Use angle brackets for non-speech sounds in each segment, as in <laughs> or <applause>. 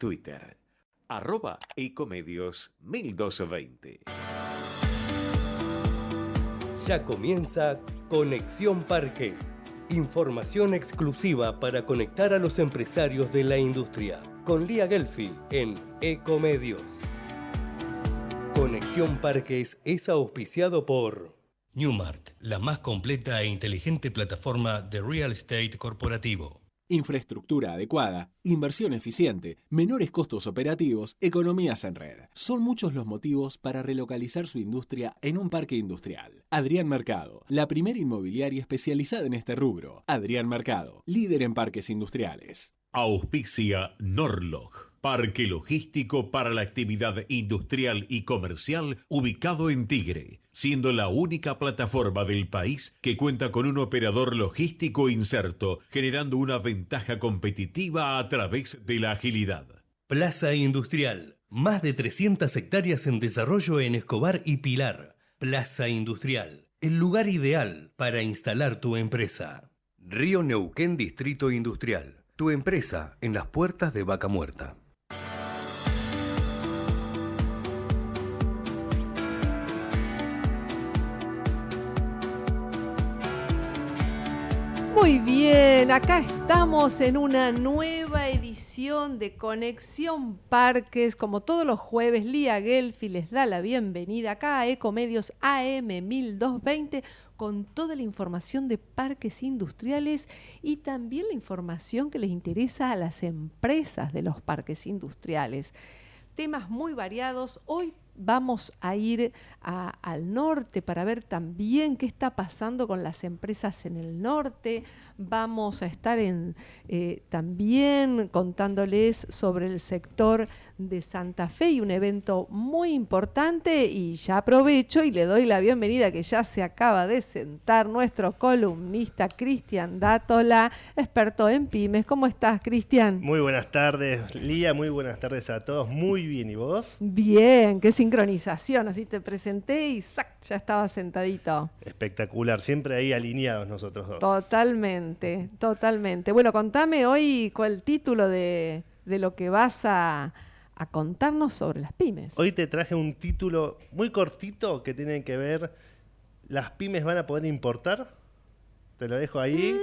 Twitter, arroba ecomedios 1220. Ya comienza Conexión Parques. Información exclusiva para conectar a los empresarios de la industria. Con Lía Gelfi en Ecomedios. Conexión Parques es auspiciado por Newmark, la más completa e inteligente plataforma de real estate corporativo. Infraestructura adecuada, inversión eficiente, menores costos operativos, economías en red. Son muchos los motivos para relocalizar su industria en un parque industrial. Adrián Mercado, la primera inmobiliaria especializada en este rubro. Adrián Mercado, líder en parques industriales. Auspicia Norlog. Parque logístico para la actividad industrial y comercial ubicado en Tigre, siendo la única plataforma del país que cuenta con un operador logístico inserto, generando una ventaja competitiva a través de la agilidad. Plaza Industrial. Más de 300 hectáreas en desarrollo en Escobar y Pilar. Plaza Industrial. El lugar ideal para instalar tu empresa. Río Neuquén Distrito Industrial. Tu empresa en las puertas de Vaca Muerta. Muy bien, acá estamos en una nueva edición de Conexión Parques. Como todos los jueves, Lía Gelfi les da la bienvenida acá a Ecomedios AM 1220 con toda la información de parques industriales y también la información que les interesa a las empresas de los parques industriales. Temas muy variados. Hoy vamos a ir al norte para ver también qué está pasando con las empresas en el norte. Vamos a estar en, eh, también contándoles sobre el sector de Santa Fe y un evento muy importante. Y ya aprovecho y le doy la bienvenida que ya se acaba de sentar nuestro columnista Cristian Dátola, experto en pymes. ¿Cómo estás, Cristian? Muy buenas tardes, Lía. Muy buenas tardes a todos. Muy bien. ¿Y vos? Bien, qué sincronización. Así te presenté y ¡sac! ya estaba sentadito. Espectacular. Siempre ahí alineados nosotros dos. Totalmente, totalmente. Bueno, contame hoy cuál el título de, de lo que vas a a contarnos sobre las pymes. Hoy te traje un título muy cortito que tiene que ver, ¿las pymes van a poder importar? Te lo dejo ahí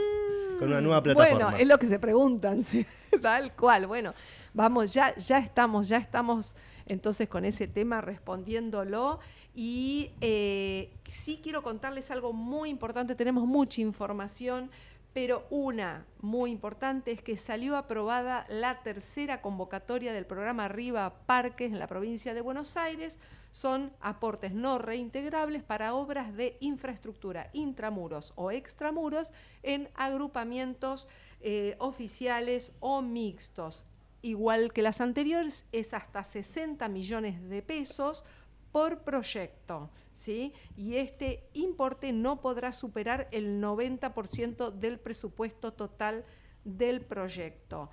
con una nueva plataforma. Bueno, es lo que se preguntan, <laughs> tal cual. Bueno, vamos, ya, ya estamos, ya estamos entonces con ese tema respondiéndolo. Y eh, sí quiero contarles algo muy importante, tenemos mucha información pero una muy importante es que salió aprobada la tercera convocatoria del programa Arriba Parques en la provincia de Buenos Aires. Son aportes no reintegrables para obras de infraestructura intramuros o extramuros en agrupamientos eh, oficiales o mixtos. Igual que las anteriores, es hasta 60 millones de pesos por proyecto, ¿sí? Y este importe no podrá superar el 90% del presupuesto total del proyecto.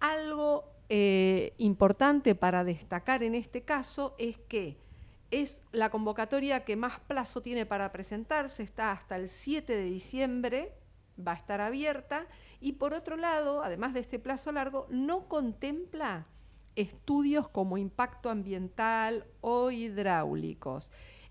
Algo eh, importante para destacar en este caso es que es la convocatoria que más plazo tiene para presentarse, está hasta el 7 de diciembre, va a estar abierta, y por otro lado, además de este plazo largo, no contempla estudios como impacto ambiental o hidráulicos.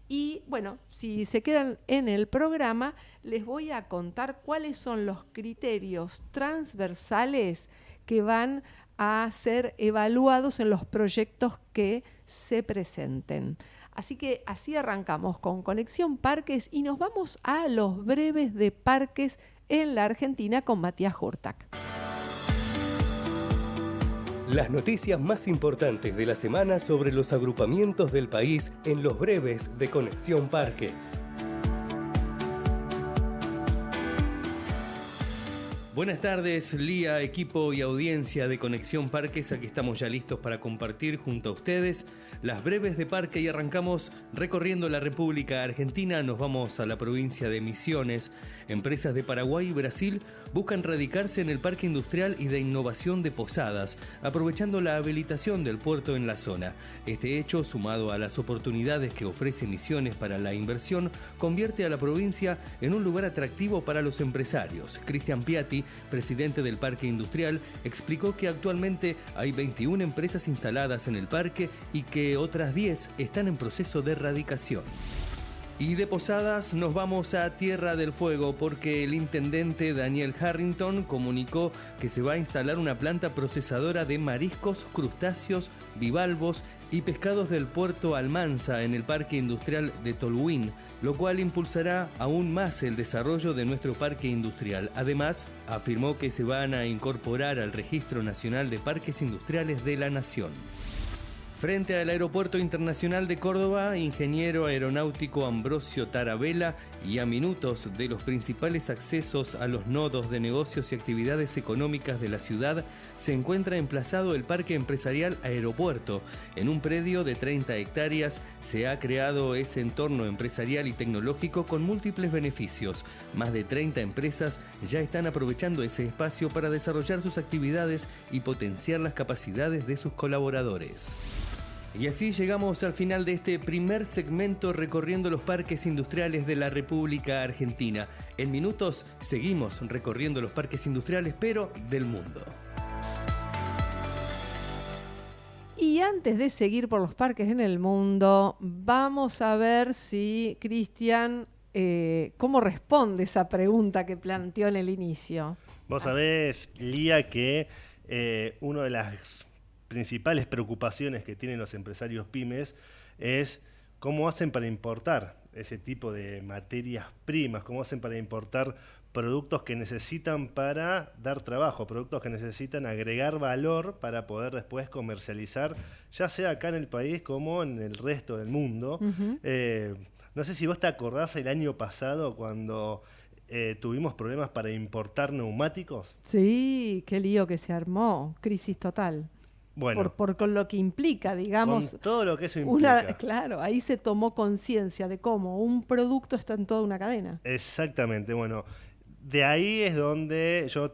Y bueno, si se quedan en el programa, les voy a contar cuáles son los criterios transversales que van a ser evaluados en los proyectos que se presenten. Así que así arrancamos con Conexión Parques y nos vamos a los breves de parques en la Argentina con Matías Hurtak. Las noticias más importantes de la semana sobre los agrupamientos del país en los breves de Conexión Parques. Buenas tardes, Lía, equipo y audiencia de Conexión Parques. Aquí estamos ya listos para compartir junto a ustedes las breves de parque y arrancamos recorriendo la República Argentina. Nos vamos a la provincia de Misiones. Empresas de Paraguay y Brasil buscan radicarse en el Parque Industrial y de Innovación de Posadas, aprovechando la habilitación del puerto en la zona. Este hecho, sumado a las oportunidades que ofrece Misiones para la inversión, convierte a la provincia en un lugar atractivo para los empresarios. Cristian Piatti presidente del parque industrial, explicó que actualmente hay 21 empresas instaladas en el parque y que otras 10 están en proceso de erradicación. Y de Posadas nos vamos a Tierra del Fuego porque el intendente Daniel Harrington comunicó que se va a instalar una planta procesadora de mariscos, crustáceos, bivalvos y pescados del puerto Almanza en el Parque Industrial de Tolhuin, lo cual impulsará aún más el desarrollo de nuestro parque industrial. Además, afirmó que se van a incorporar al Registro Nacional de Parques Industriales de la Nación. Frente al Aeropuerto Internacional de Córdoba, ingeniero aeronáutico Ambrosio Tarabella y a minutos de los principales accesos a los nodos de negocios y actividades económicas de la ciudad, se encuentra emplazado el Parque Empresarial Aeropuerto. En un predio de 30 hectáreas se ha creado ese entorno empresarial y tecnológico con múltiples beneficios. Más de 30 empresas ya están aprovechando ese espacio para desarrollar sus actividades y potenciar las capacidades de sus colaboradores. Y así llegamos al final de este primer segmento recorriendo los parques industriales de la República Argentina. En minutos seguimos recorriendo los parques industriales, pero del mundo. Y antes de seguir por los parques en el mundo, vamos a ver si Cristian, eh, cómo responde esa pregunta que planteó en el inicio. Vos sabés, Lía, que eh, uno de las principales preocupaciones que tienen los empresarios pymes es cómo hacen para importar ese tipo de materias primas, cómo hacen para importar productos que necesitan para dar trabajo, productos que necesitan agregar valor para poder después comercializar, ya sea acá en el país como en el resto del mundo. Eh, no sé si vos te acordás el año pasado cuando eh, tuvimos problemas para importar neumáticos. Sí, qué lío que se armó, crisis total. Bueno, por, con lo que implica, digamos. todo lo que eso implica. claro, ahí se tomó conciencia de cómo un producto está en toda una cadena. Exactamente, bueno, de ahí es donde yo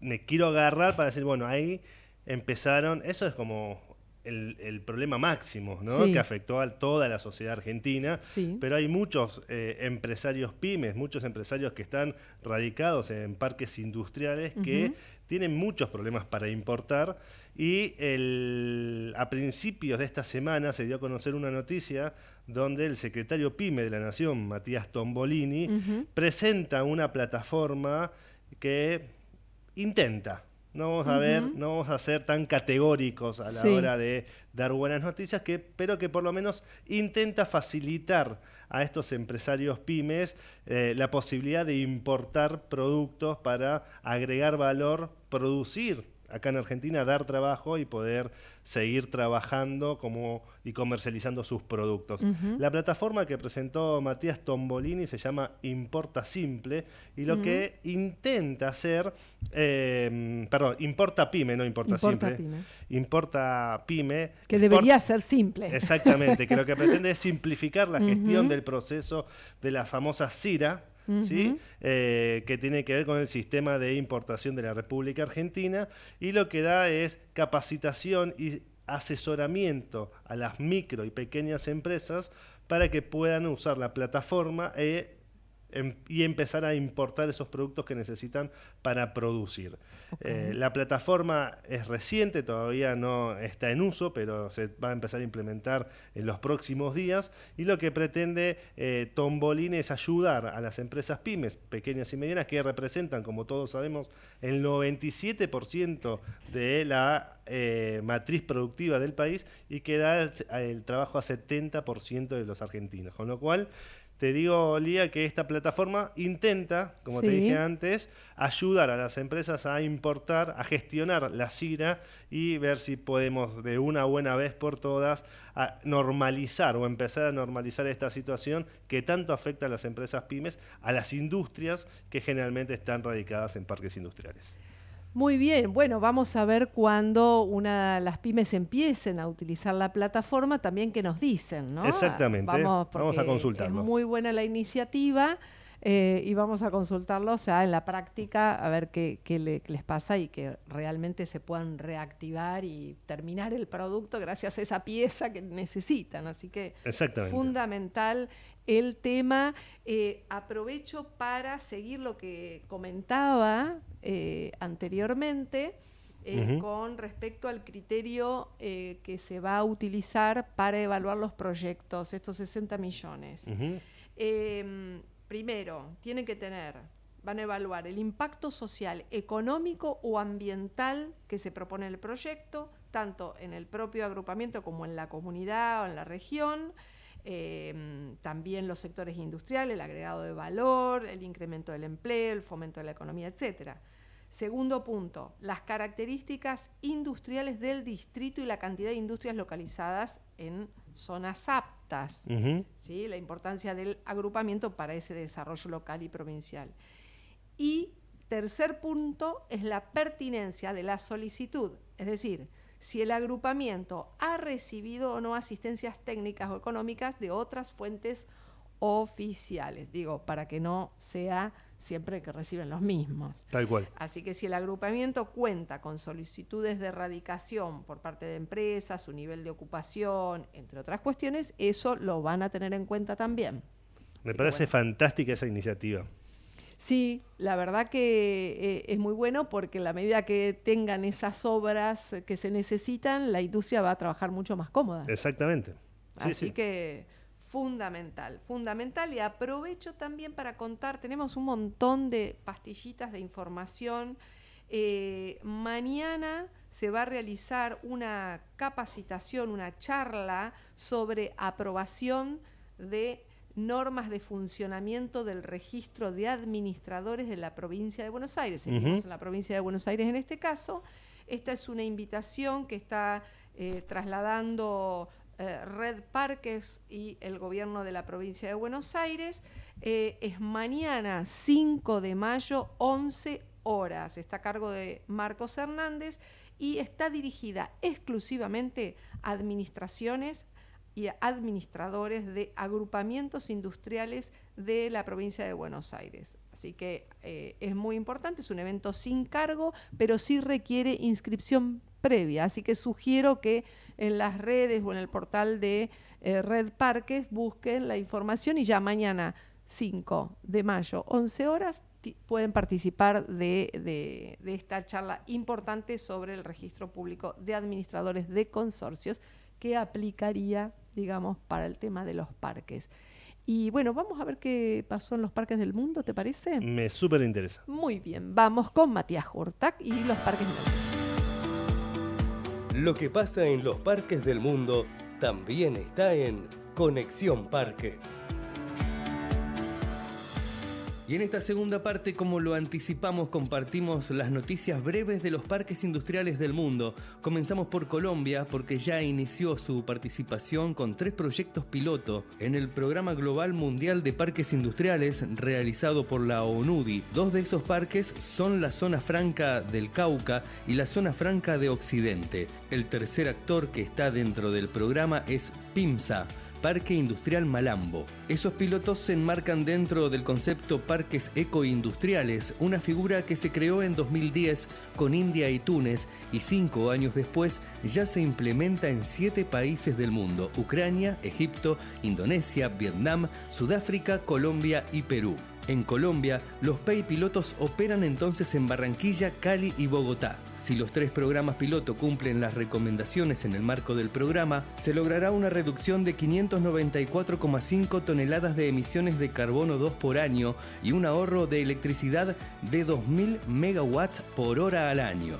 me quiero agarrar para decir, bueno, ahí empezaron, eso es como el, problema máximo, ¿no? Que afectó a toda la sociedad argentina. Pero hay muchos eh, empresarios pymes, muchos empresarios que están radicados en parques industriales que tienen muchos problemas para importar y a principios de esta semana se dio a conocer una noticia donde el secretario PYME de la Nación, Matías Tombolini, presenta una plataforma que intenta, no vamos a ver, no vamos a ser tan categóricos a la hora de dar buenas noticias, que, pero que por lo menos intenta facilitar a estos empresarios pymes eh, la posibilidad de importar productos para agregar valor, producir acá en Argentina, dar trabajo y poder seguir trabajando como, y comercializando sus productos. La plataforma que presentó Matías Tombolini se llama Importa Simple y lo que intenta hacer, em, perdón, Importa Pyme, no Importa, Simple. Importa Pyme. Que debería ser simple. Exactamente, que lo que pretende es simplificar la gestión del proceso de la famosa CIRA, ¿sí? Eh, que tiene que ver con el sistema de importación de la República Argentina y lo que da es capacitación y asesoramiento a las micro y pequeñas empresas para que puedan usar la plataforma e Em, y empezar a importar esos productos que necesitan para producir. Eh, la plataforma es reciente, todavía no está en uso, pero se va a empezar a implementar en los próximos días y lo que pretende eh, Tombolín es ayudar a las empresas pymes, pequeñas y medianas, que representan, como todos sabemos, el 97% de la eh, matriz productiva del país y que da el trabajo a 70% de los argentinos. Con lo cual, te digo, Lía, que esta plataforma intenta, como te dije antes, ayudar a las empresas a importar, a gestionar la CIRA y ver si podemos de una buena vez por todas a normalizar o empezar a normalizar esta situación que tanto afecta a las empresas pymes, a las industrias que generalmente están radicadas en parques industriales. Muy bien, bueno, vamos a ver cuando una las pymes empiecen a utilizar la plataforma, también que nos dicen, ¿no? Exactamente, vamos, a consultarlo. Es muy buena la iniciativa. eh, y vamos a consultarlo, o sea, en la práctica, a ver qué, les pasa y que realmente se puedan reactivar y terminar el producto gracias a esa pieza que necesitan. Así que fundamental el tema. Eh, aprovecho para seguir lo que comentaba eh, anteriormente. con respecto al criterio que se va a utilizar para evaluar los proyectos, estos 60 millones. Primero, tienen que tener, van a evaluar el impacto social, económico o ambiental que se propone el proyecto, tanto en el propio agrupamiento como en la comunidad o en la región. Em, también los sectores industriales, el agregado de valor, el incremento del empleo, el fomento de la economía, etcétera. Segundo punto, las características industriales del distrito y la cantidad de industrias localizadas en zonas aptas, ¿sí? la importancia del agrupamiento para ese desarrollo local y provincial. Y tercer punto es la pertinencia de la solicitud, es decir, si el agrupamiento ha recibido o no asistencias técnicas o económicas de otras fuentes oficiales, digo, para que no sea siempre que reciben los mismos. Tal cual. Así que si el agrupamiento cuenta con solicitudes de erradicación por parte de empresas, su nivel de ocupación, entre otras cuestiones, eso lo van a tener en cuenta también. Me parece fantástica esa iniciativa. Sí, la verdad que eh, es muy bueno porque en la medida que tengan esas obras que se necesitan, la industria va a trabajar mucho más cómoda. Exactamente. Así que fundamental, fundamental y aprovecho también para contar, tenemos un montón de pastillitas de información. Eh, mañana se va a realizar una capacitación, una charla sobre aprobación de normas de funcionamiento del registro de administradores de la provincia de Buenos Aires. en la provincia de Buenos Aires en este caso. Esta es una invitación que está eh, trasladando eh, Red Parques y el gobierno de la provincia de Buenos Aires. Eh, es mañana 5 de mayo, 11 horas. Está a cargo de Marcos Hernández y está dirigida exclusivamente a administraciones y administradores de agrupamientos industriales de la provincia de Buenos Aires. Así que eh, es muy importante, es un evento sin cargo, pero sí requiere inscripción previa. Así que sugiero que en las redes o en el portal de eh, Red Parques busquen la información y ya mañana 5 de mayo, 11 horas, pueden participar de, esta charla importante sobre el registro público de administradores de consorcios que aplicaría, digamos, para el tema de los parques. Y bueno, vamos a ver qué pasó en los parques del mundo, ¿te parece? Me súper interesa. Muy bien, vamos con Matías Hurtak y los parques del mundo. Lo que pasa en los parques del mundo también está en Conexión Parques. Y en esta segunda parte, como lo anticipamos, compartimos las noticias breves de los parques industriales del mundo. Comenzamos por Colombia porque ya inició su participación con tres proyectos piloto en el Programa Global Mundial de Parques Industriales realizado por la ONUDI. Dos de esos parques son la zona franca del Cauca y la zona franca de Occidente. El tercer actor que está dentro del programa es PIMSA Parque Industrial Malambo. Esos pilotos se enmarcan dentro del concepto Parques Ecoindustriales, una figura que se creó en 2010 con India y Túnez y cinco años después ya se implementa en siete países del mundo, Ucrania, Egipto, Indonesia, Vietnam, Sudáfrica, Colombia y Perú. En Colombia, los PEI pilotos operan entonces en Barranquilla, Cali y Bogotá. Si los tres programas piloto cumplen las recomendaciones en el marco del programa, se logrará una reducción de 594,5 toneladas de emisiones de carbono 2 por año y un ahorro de electricidad de 2.000 megawatts por hora al año.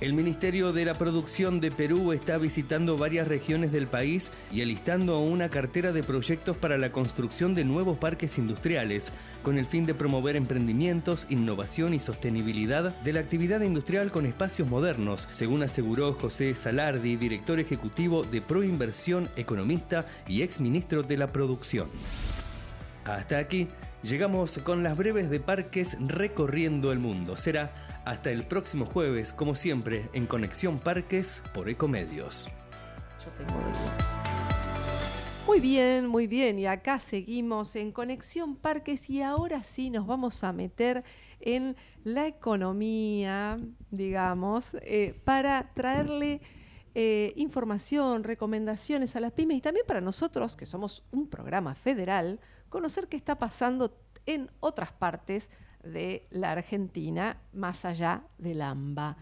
El Ministerio de la Producción de Perú está visitando varias regiones del país y alistando una cartera de proyectos para la construcción de nuevos parques industriales, con el fin de promover emprendimientos, innovación y sostenibilidad de la actividad industrial con espacios modernos, según aseguró José Salardi, director ejecutivo de Proinversión, economista y exministro de la Producción. Hasta aquí llegamos con las breves de parques recorriendo el mundo. Será hasta el próximo jueves, como siempre, en Conexión Parques por Ecomedios. Muy bien, muy bien. Y acá seguimos en Conexión Parques y ahora sí nos vamos a meter en la economía, digamos, eh, para traerle eh, información, recomendaciones a las pymes y también para nosotros, que somos un programa federal, conocer qué está pasando en otras partes de la Argentina, más allá del AMBA.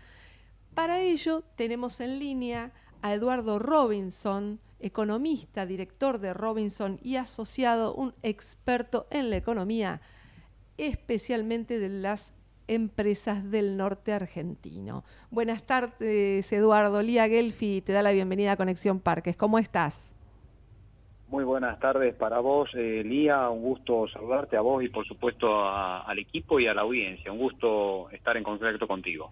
Para ello tenemos en línea a Eduardo Robinson, economista, director de Robinson y asociado, un experto en la economía, especialmente de las empresas del norte argentino. Buenas tardes, Eduardo. Lía Gelfi te da la bienvenida a Conexión Parques. ¿Cómo estás? Muy buenas tardes para vos, eh, Lía. Un gusto saludarte a vos y, por supuesto, al equipo y a la audiencia. Un gusto estar en contacto contigo.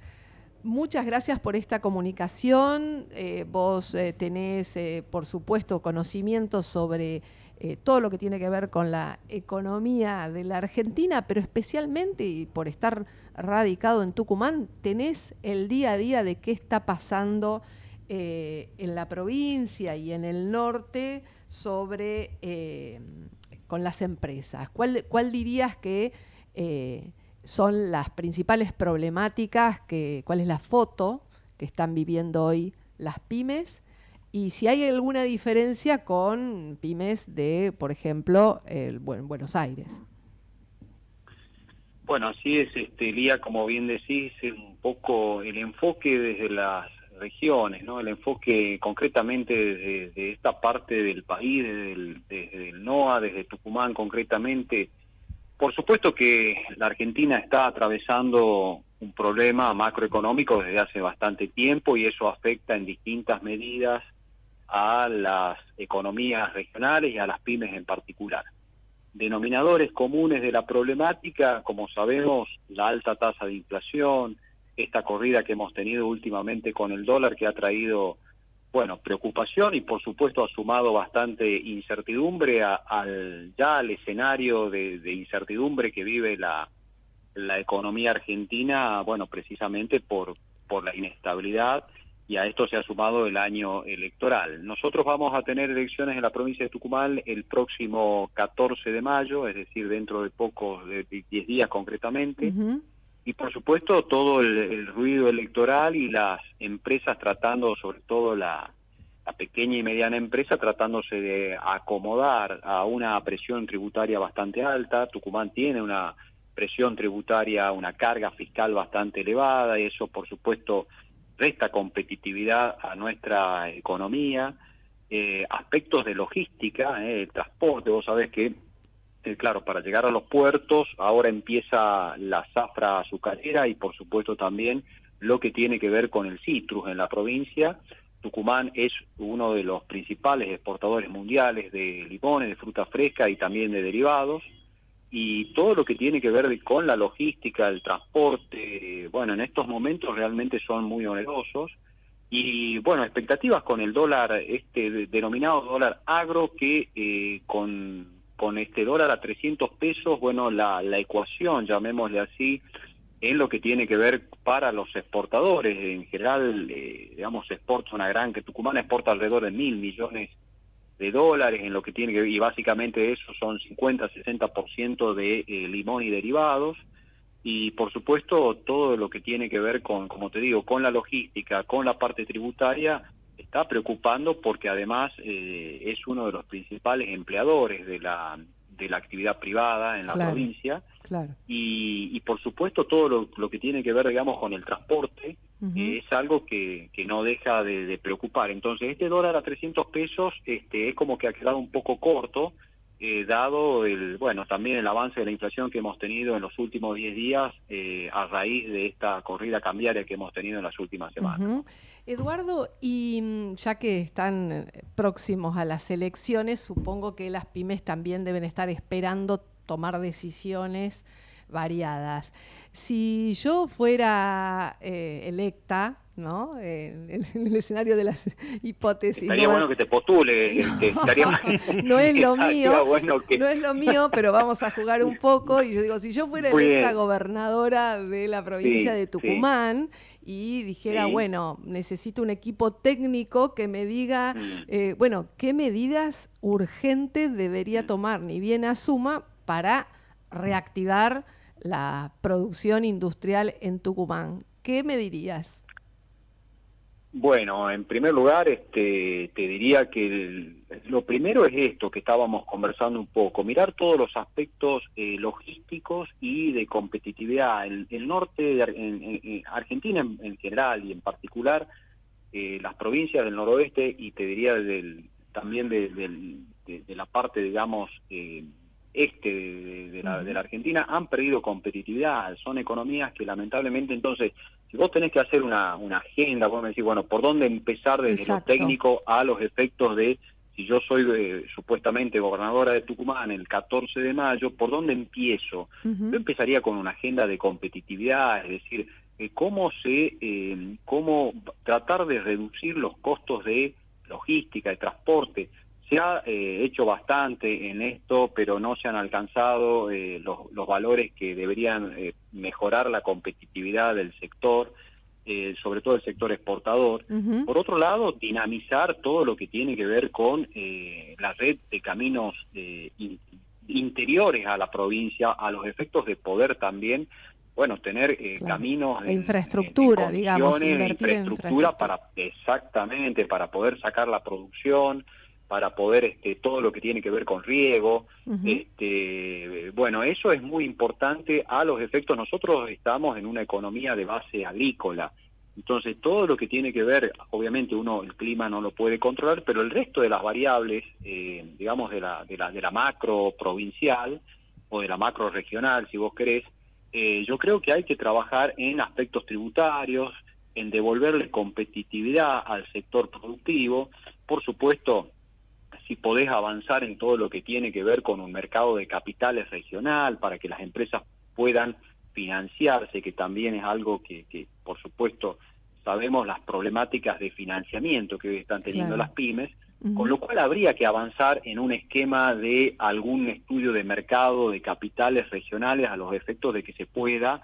Muchas gracias por esta comunicación. Eh, vos eh, tenés, por supuesto, conocimiento sobre todo lo que tiene que ver con la economía de la Argentina, pero especialmente, y por estar radicado en Tucumán, tenés el día a día de qué está pasando en la provincia y en el norte sobre con las empresas. ¿Cuál, cuál dirías que son las principales problemáticas, que, cuál es la foto que están viviendo hoy las pymes y si hay alguna diferencia con pymes de, por ejemplo, el, Buenos Aires. Bueno, así es, este, Lía, como bien decís, un poco el enfoque desde las regiones, ¿no? El enfoque concretamente desde, esta parte del país, desde el, desde el NOA, desde Tucumán concretamente, por supuesto que la Argentina está atravesando un problema macroeconómico desde hace bastante tiempo y eso afecta en distintas medidas a las economías regionales y a las pymes en particular. Denominadores comunes de la problemática, como sabemos, la alta tasa de inflación, esta corrida que hemos tenido últimamente con el dólar que ha traído bueno, preocupación y por supuesto ha sumado bastante incertidumbre al ya al escenario de, incertidumbre que vive la, la economía argentina, bueno, precisamente por, por la inestabilidad y a esto se ha sumado el año electoral. Nosotros vamos a tener elecciones en la provincia de Tucumán el próximo 14 de mayo, es decir, dentro de pocos, de 10 días concretamente y por supuesto todo el, ruido electoral y las empresas tratando, sobre todo la, pequeña y mediana empresa, tratándose de acomodar a una presión tributaria bastante alta. Tucumán tiene una presión tributaria, una carga fiscal bastante elevada y eso por supuesto resta competitividad a nuestra economía. Eh, aspectos de logística, eh, el transporte, vos sabés que eh, claro, para llegar a los puertos, ahora empieza la zafra azucarera y por supuesto también lo que tiene que ver con el citrus en la provincia. Tucumán es uno de los principales exportadores mundiales de limones, de fruta fresca y también de derivados. Y todo lo que tiene que ver con la logística, el transporte, bueno, en estos momentos realmente son muy onerosos. Y bueno, expectativas con el dólar, este denominado dólar agro, que eh, con con este dólar a 300 pesos, bueno, la, la ecuación, llamémosle así, en lo que tiene que ver para los exportadores. En general, eh, digamos, exporta una gran, que Tucumán exporta alrededor de mil millones de dólares en lo que tiene que ver, y básicamente eso son 50-60% de eh, limón y derivados. Y por supuesto, todo lo que tiene que ver con, como te digo, con la logística, con la parte tributaria, está preocupando porque además eh, es uno de los principales empleadores de la, de la actividad privada en la provincia. Claro. Y, y, por supuesto todo lo, lo, que tiene que ver, digamos, con el transporte es algo que, que no deja de, de, preocupar. Entonces, este dólar a 300 pesos este, es como que ha quedado un poco corto eh, dado el bueno también el avance de la inflación que hemos tenido en los últimos 10 días eh, a raíz de esta corrida cambiaria que hemos tenido en las últimas semanas. Eduardo, y mm, ya que están eh, próximos a las elecciones, supongo que las pymes también deben estar esperando tomar decisiones variadas. Si yo fuera electa, ¿no? En, el escenario de las hipótesis. Estaría bueno que te postule. <laughs> no es lo mío, no es lo mío, pero vamos a jugar un poco. Y yo digo, si yo fuera electa gobernadora de la provincia de Tucumán y dijera, bueno, necesito un equipo técnico que me diga, mm. eh, bueno, qué medidas urgentes debería mm. tomar, ni bien asuma, para reactivar la producción industrial en Tucumán. ¿Qué me dirías? Bueno, en primer lugar, este, te diría que lo primero es esto que estábamos conversando un poco, mirar todos los aspectos eh, logísticos y de competitividad. El, el norte de Argentina en, general y en particular, eh, las provincias del noroeste y te diría del, también de, de, la parte, digamos, eh, este de, la, de la Argentina han perdido competitividad, son economías que lamentablemente entonces, si vos tenés que hacer una, una agenda, vos me decís, bueno, ¿por dónde empezar desde lo técnico a los efectos de, si yo soy eh, supuestamente gobernadora de Tucumán el 14 de mayo, ¿por dónde empiezo? Yo empezaría con una agenda de competitividad, es decir, eh, cómo se, eh, cómo tratar de reducir los costos de logística, de transporte, se ha eh, hecho bastante en esto, pero no se han alcanzado eh, los, los, valores que deberían eh, mejorar la competitividad del sector, sobre todo el sector exportador. Por otro lado, dinamizar todo lo que tiene que ver con la red de caminos interiores a la provincia, a los efectos de poder también bueno, tener caminos... de infraestructura, digamos, invertir infraestructura para, exactamente, para poder sacar la producción, para poder este, todo lo que tiene que ver con riego. este, bueno, eso es muy importante a los efectos. Nosotros estamos en una economía de base agrícola. Entonces, todo lo que tiene que ver, obviamente uno el clima no lo puede controlar, pero el resto de las variables, eh, digamos, de la, de, la, de la macro provincial o de la macro regional, si vos querés, eh, yo creo que hay que trabajar en aspectos tributarios, en devolverle competitividad al sector productivo. Por supuesto, si podés avanzar en todo lo que tiene que ver con un mercado de capitales regional para que las empresas puedan financiarse, que también es algo que, que por supuesto, sabemos las problemáticas de financiamiento que están teniendo las pymes, con lo cual habría que avanzar en un esquema de algún estudio de mercado de capitales regionales a los efectos de que se pueda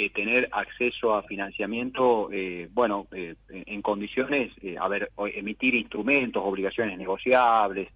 eh, tener acceso a financiamiento, eh, bueno, eh, en condiciones, a ver, emitir instrumentos, obligaciones negociables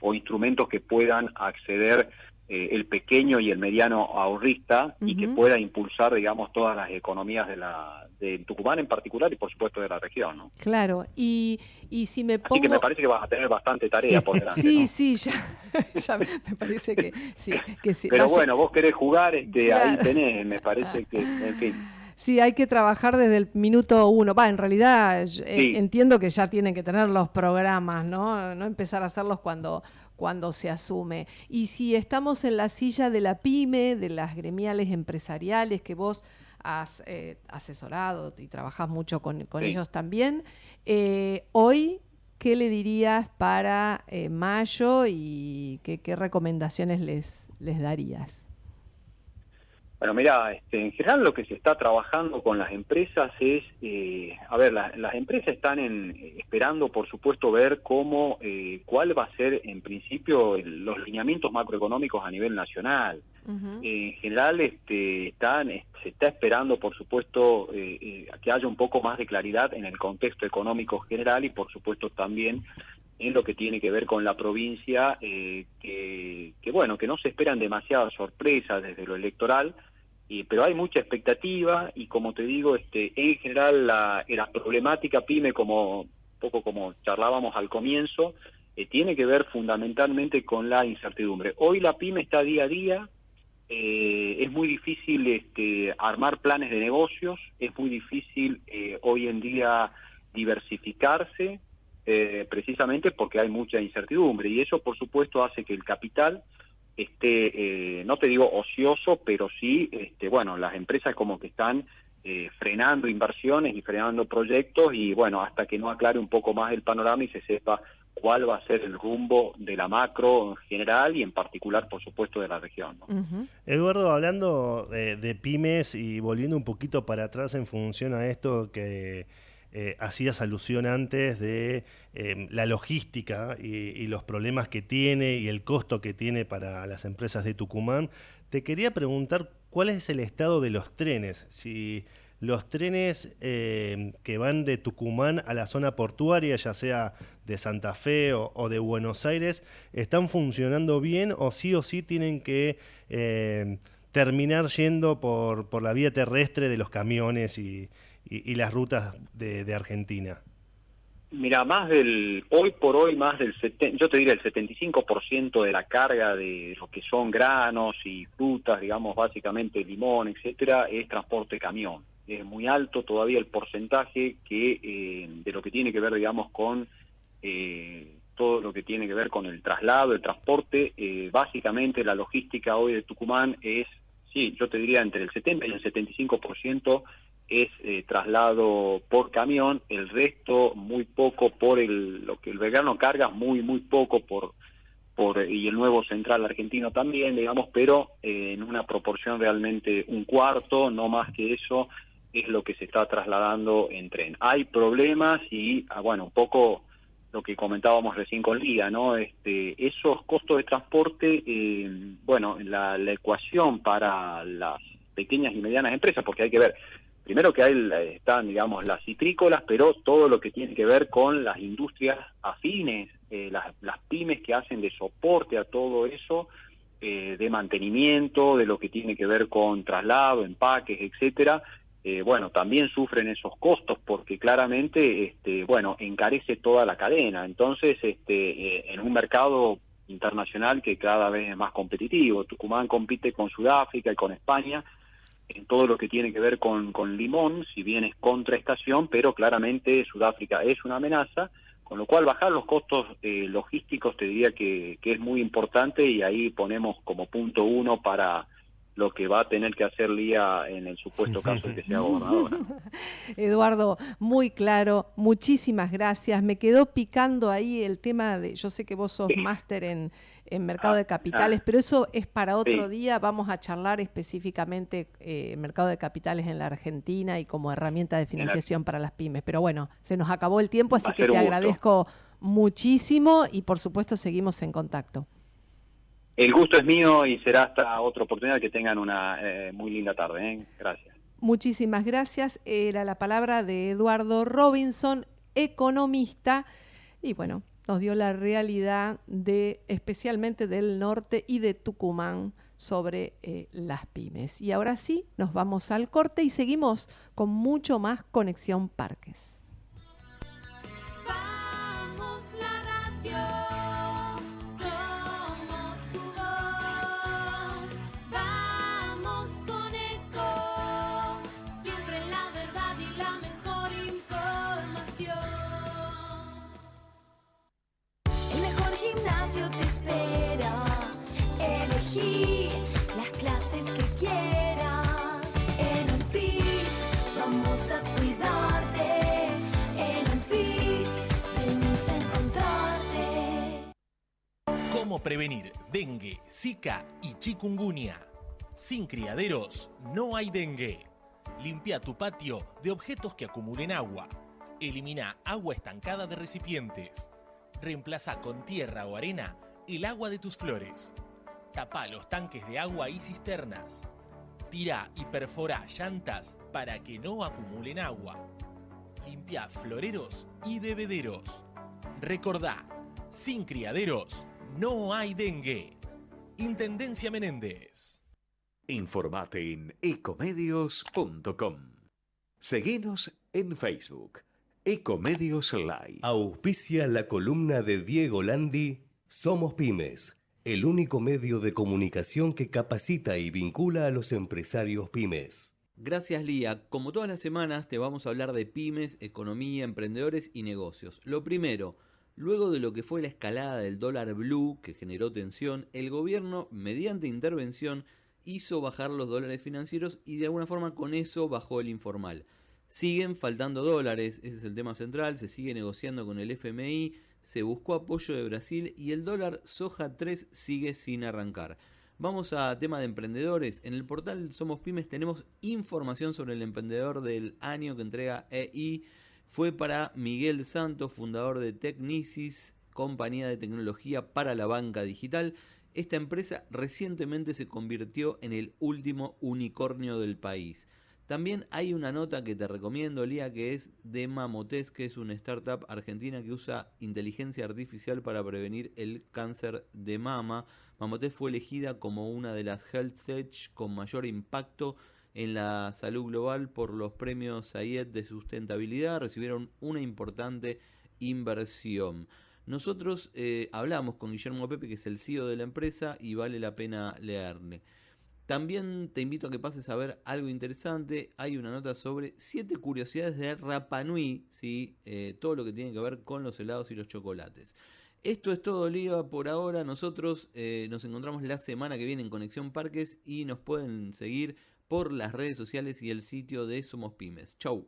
o instrumentos que puedan acceder eh, el pequeño y el mediano ahorrista y que pueda impulsar, digamos, todas las economías de la de Tucumán en particular y por supuesto de la región. ¿no? Claro, y, y si me pongo... Así que me parece que vas a tener bastante tarea por <laughs> delante. sí, sí, ya, <laughs> ya me, parece que sí. Que sí. Pero bueno, vos querés jugar, este, ahí tenés, me parece que, en fin. Sí, hay que trabajar desde el minuto uno. Va, en realidad eh, entiendo que ya tienen que tener los programas, ¿no? No empezar a hacerlos cuando cuando se asume. Y si estamos en la silla de la pyme, de las gremiales empresariales que vos has eh, asesorado y trabajás mucho con, ellos también, eh, hoy, ¿qué le dirías para eh, mayo y qué, qué recomendaciones les, les darías? Bueno, mira, este, en general lo que se está trabajando con las empresas es, eh, a ver, las empresas están en, esperando, por supuesto, ver cómo, eh, cuál va a ser, en principio, los lineamientos macroeconómicos a nivel nacional. en general, este, están, se está esperando, por supuesto, eh, que haya un poco más de claridad en el contexto económico general y, por supuesto, también en lo que tiene que ver con la provincia, que, que, bueno, que no se esperan demasiadas sorpresas desde lo electoral, pero hay mucha expectativa y como te digo, este, en general la, problemática PYME, como poco como charlábamos al comienzo, eh, tiene que ver fundamentalmente con la incertidumbre. Hoy la PYME está día a día, eh, es muy difícil este, armar planes de negocios, es muy difícil eh, hoy en día diversificarse, precisamente porque hay mucha incertidumbre y eso por supuesto hace que el capital esté, eh, no te digo ocioso, pero sí, este, bueno, las empresas como que están eh, frenando inversiones y frenando proyectos y bueno, hasta que no aclare un poco más el panorama y se sepa cuál va a ser el rumbo de la macro en general y en particular, por supuesto, de la región. Eduardo, hablando de pymes y volviendo un poquito para atrás en función a esto que eh, hacías alusión antes de em, la logística y, los problemas que tiene y el costo que tiene para las empresas de Tucumán. Te quería preguntar cuál es el estado de los trenes, si los trenes em, que van de Tucumán a la zona portuaria, ya sea de Santa Fe o, de Buenos Aires, están funcionando bien o sí o sí tienen que terminar yendo por la vía terrestre de los camiones y, y, las rutas de, Argentina? Mira, más del, hoy por hoy, más del, yo te diría el 75% de la carga de lo que son granos y frutas, digamos, básicamente limón, etcétera, es transporte camión. Es muy alto todavía el porcentaje que eh, de lo que tiene que ver, digamos, con eh, todo lo que tiene que ver con el traslado, el transporte. Eh, básicamente la logística hoy de Tucumán es, sí, yo te diría entre el 70 y el 75% es eh, traslado por camión, el resto muy poco por el, lo que el vegano carga, muy, muy poco por, por, y el nuevo central argentino también, digamos, pero eh, en una proporción realmente un cuarto, no más que eso, es lo que se está trasladando en tren. Hay problemas y, ah, bueno, un poco lo que comentábamos recién con Lía, ¿no? Este, esos costos de transporte, eh, bueno, la, la ecuación para las pequeñas y medianas empresas, porque hay que ver, primero que hay, están, digamos, las citrícolas, pero todo lo que tiene que ver con las industrias afines, eh, las, pymes que hacen de soporte a todo eso, eh, de mantenimiento, de lo que tiene que ver con traslado, empaques, etcétera, eh, bueno, también sufren esos costos porque claramente, este, bueno, encarece toda la cadena. Entonces, este, en un mercado internacional que cada vez es más competitivo, Tucumán compite con Sudáfrica y con España, en todo lo que tiene que ver con, con limón, si bien es contraestación, pero claramente Sudáfrica es una amenaza, con lo cual bajar los costos eh, logísticos te diría que, que, es muy importante y ahí ponemos como punto uno para lo que va a tener que hacer Lía en el supuesto <laughs> caso de que sea gobernadora. <laughs> Eduardo, muy claro, muchísimas gracias. Me quedó picando ahí el tema de, yo sé que vos sos máster en, en mercado de ah, capitales, ah. pero eso es para otro día. Vamos a charlar específicamente eh, mercado de capitales en la Argentina y como herramienta de financiación para las pymes. Pero bueno, se nos acabó el tiempo, así que te agradezco muchísimo y por supuesto seguimos en contacto. El gusto es mío y será hasta otra oportunidad que tengan una eh, muy linda tarde. ¿eh? Gracias. Muchísimas gracias. Era la palabra de Eduardo Robinson, economista. Y bueno, nos dio la realidad de especialmente del norte y de Tucumán sobre eh, las pymes. Y ahora sí, nos vamos al corte y seguimos con mucho más Conexión Parques. Cómo prevenir dengue, zika y chikungunya. Sin criaderos no hay dengue. Limpia tu patio de objetos que acumulen agua. Elimina agua estancada de recipientes. Reemplaza con tierra o arena el agua de tus flores. Tapa los tanques de agua y cisternas. Tira y perfora llantas para que no acumulen agua. Limpia floreros y bebederos. Recordá, sin criaderos no hay dengue. Intendencia Menéndez. Informate en ecomedios.com. Seguinos en Facebook. Ecomedios Live. Auspicia la columna de Diego Landi. Somos Pymes, el único medio de comunicación que capacita y vincula a los empresarios pymes. Gracias Lía. Como todas las semanas te vamos a hablar de pymes, economía, emprendedores y negocios. Lo primero, Luego de lo que fue la escalada del dólar blue que generó tensión, el gobierno, mediante intervención, hizo bajar los dólares financieros y de alguna forma con eso bajó el informal. Siguen faltando dólares, ese es el tema central, se sigue negociando con el FMI, se buscó apoyo de Brasil y el dólar soja 3 sigue sin arrancar. Vamos a tema de emprendedores. En el portal Somos Pymes tenemos información sobre el emprendedor del año que entrega EI fue para Miguel Santos, fundador de Technicis, compañía de tecnología para la banca digital. Esta empresa recientemente se convirtió en el último unicornio del país. También hay una nota que te recomiendo, Lía, que es de Mamotes, que es una startup argentina que usa inteligencia artificial para prevenir el cáncer de mama. Mamotes fue elegida como una de las health tech con mayor impacto en la salud global por los premios Sayed de sustentabilidad. Recibieron una importante inversión. Nosotros eh, hablamos con Guillermo Pepe, que es el CEO de la empresa, y vale la pena leerle. También te invito a que pases a ver algo interesante. Hay una nota sobre 7 curiosidades de Rapanui, ¿sí? Eh, todo lo que tiene que ver con los helados y los chocolates. Esto es todo, Oliva, por ahora. Nosotros eh, nos encontramos la semana que viene en Conexión Parques y nos pueden seguir por las redes sociales y el sitio de Somos Pymes. Chau.